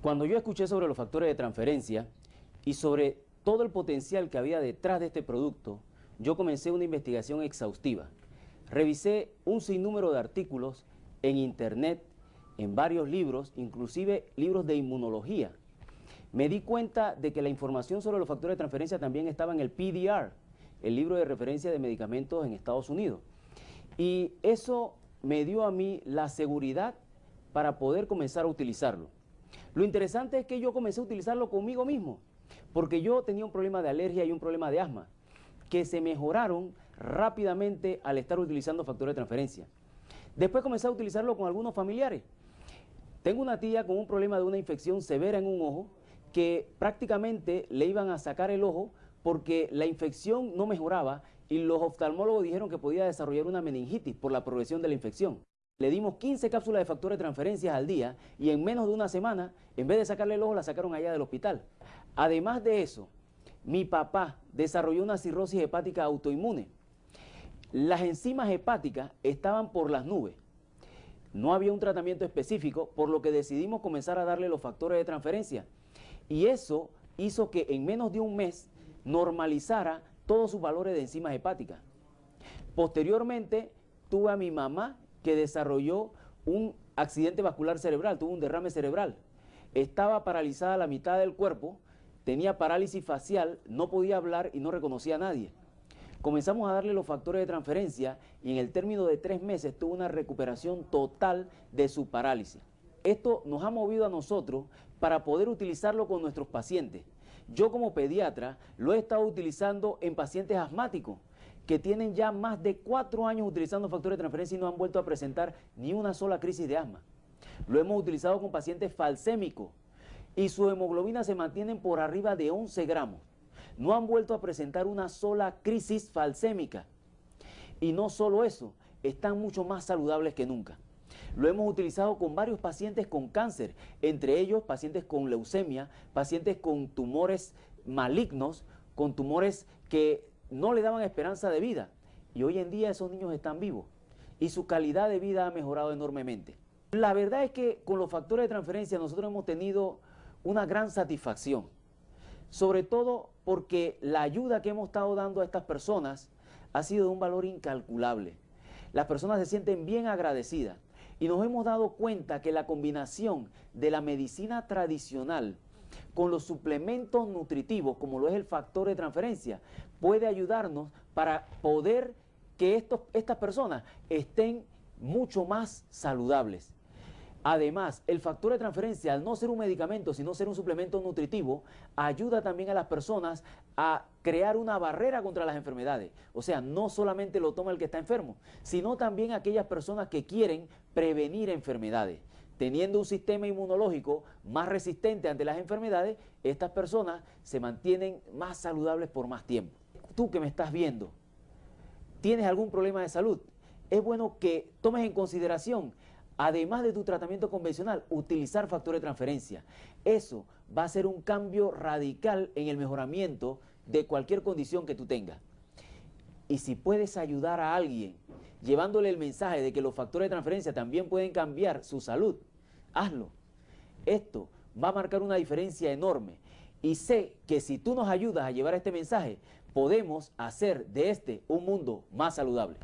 Cuando yo escuché sobre los factores de transferencia y sobre todo el potencial que había detrás de este producto, yo comencé una investigación exhaustiva. Revisé un sinnúmero de artículos en internet, en varios libros, inclusive libros de inmunología. Me di cuenta de que la información sobre los factores de transferencia también estaba en el PDR, el libro de referencia de medicamentos en Estados Unidos. Y eso me dio a mí la seguridad para poder comenzar a utilizarlo. Lo interesante es que yo comencé a utilizarlo conmigo mismo, porque yo tenía un problema de alergia y un problema de asma, que se mejoraron rápidamente al estar utilizando factores de transferencia. Después comencé a utilizarlo con algunos familiares. Tengo una tía con un problema de una infección severa en un ojo que prácticamente le iban a sacar el ojo porque la infección no mejoraba y los oftalmólogos dijeron que podía desarrollar una meningitis por la progresión de la infección. Le dimos 15 cápsulas de factores de transferencias al día y en menos de una semana, en vez de sacarle el ojo, la sacaron allá del hospital. Además de eso, mi papá desarrolló una cirrosis hepática autoinmune. Las enzimas hepáticas estaban por las nubes. No había un tratamiento específico, por lo que decidimos comenzar a darle los factores de transferencia. Y eso hizo que en menos de un mes normalizara todos sus valores de enzimas hepáticas. Posteriormente, tuve a mi mamá que desarrolló un accidente vascular cerebral, tuvo un derrame cerebral. Estaba paralizada la mitad del cuerpo, tenía parálisis facial, no podía hablar y no reconocía a nadie. Comenzamos a darle los factores de transferencia y en el término de tres meses tuvo una recuperación total de su parálisis. Esto nos ha movido a nosotros para poder utilizarlo con nuestros pacientes. Yo como pediatra lo he estado utilizando en pacientes asmáticos que tienen ya más de cuatro años utilizando factores de transferencia y no han vuelto a presentar ni una sola crisis de asma. Lo hemos utilizado con pacientes falsémicos y su hemoglobina se mantienen por arriba de 11 gramos. No han vuelto a presentar una sola crisis falsémica. Y no solo eso, están mucho más saludables que nunca. Lo hemos utilizado con varios pacientes con cáncer, entre ellos pacientes con leucemia, pacientes con tumores malignos, con tumores que no le daban esperanza de vida. Y hoy en día esos niños están vivos y su calidad de vida ha mejorado enormemente. La verdad es que con los factores de transferencia nosotros hemos tenido una gran satisfacción, sobre todo porque la ayuda que hemos estado dando a estas personas ha sido de un valor incalculable. Las personas se sienten bien agradecidas y nos hemos dado cuenta que la combinación de la medicina tradicional con los suplementos nutritivos, como lo es el factor de transferencia, puede ayudarnos para poder que estos, estas personas estén mucho más saludables. Además, el factor de transferencia, al no ser un medicamento, sino ser un suplemento nutritivo, ayuda también a las personas a crear una barrera contra las enfermedades. O sea, no solamente lo toma el que está enfermo, sino también aquellas personas que quieren prevenir enfermedades. Teniendo un sistema inmunológico más resistente ante las enfermedades, estas personas se mantienen más saludables por más tiempo. Tú que me estás viendo, ¿tienes algún problema de salud? Es bueno que tomes en consideración además de tu tratamiento convencional, utilizar factores de transferencia. Eso va a ser un cambio radical en el mejoramiento de cualquier condición que tú tengas. Y si puedes ayudar a alguien llevándole el mensaje de que los factores de transferencia también pueden cambiar su salud, hazlo. Esto va a marcar una diferencia enorme. Y sé que si tú nos ayudas a llevar este mensaje, podemos hacer de este un mundo más saludable.